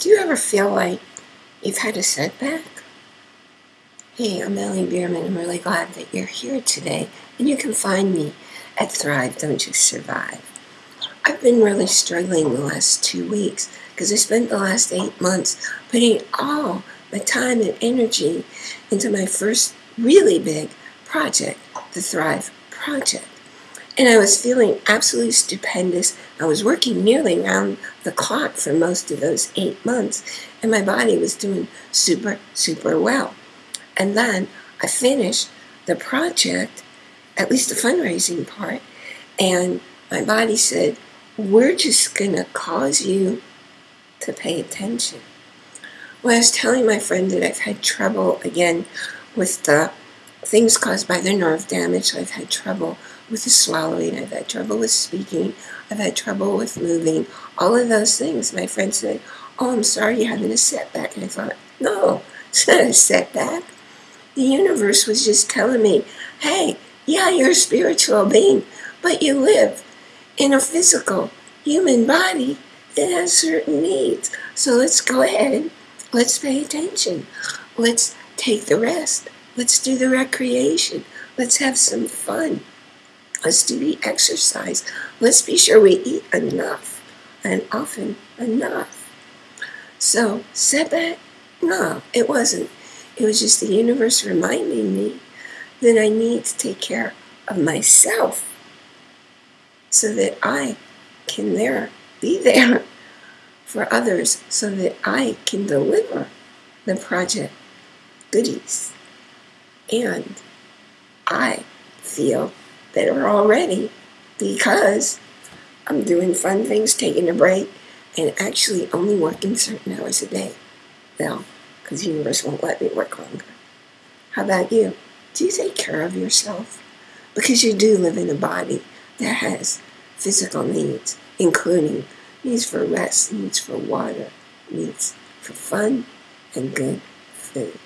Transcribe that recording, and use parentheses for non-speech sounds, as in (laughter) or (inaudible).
Do you ever feel like you've had a setback? Hey, I'm Ellie Bierman. I'm really glad that you're here today, and you can find me at Thrive Don't Just Survive. I've been really struggling the last two weeks because I spent the last eight months putting all my time and energy into my first really big project, the Thrive Project. And I was feeling absolutely stupendous. I was working nearly around the clock for most of those eight months, and my body was doing super, super well. And then I finished the project, at least the fundraising part, and my body said, We're just going to cause you to pay attention. Well, I was telling my friend that I've had trouble again with the things caused by the nerve damage. I've had trouble with the swallowing. I've had trouble with speaking. I've had trouble with moving. All of those things. My friend said, Oh, I'm sorry you're having a setback. And I thought, No, (laughs) it's not a setback. The universe was just telling me, Hey, yeah, you're a spiritual being, but you live in a physical human body that has certain needs. So let's go ahead. Let's pay attention. Let's take the rest. Let's do the recreation. Let's have some fun. Let's do the exercise. Let's be sure we eat enough and often enough. So, setback? No, it wasn't. It was just the universe reminding me that I need to take care of myself so that I can there be there (laughs) for others so that I can deliver the project goodies. And I feel better already because I'm doing fun things, taking a break, and actually only working certain hours a day. Well, because the universe won't let me work longer. How about you? Do you take care of yourself? Because you do live in a body that has physical needs, including needs for rest, needs for water, needs for fun, and good food.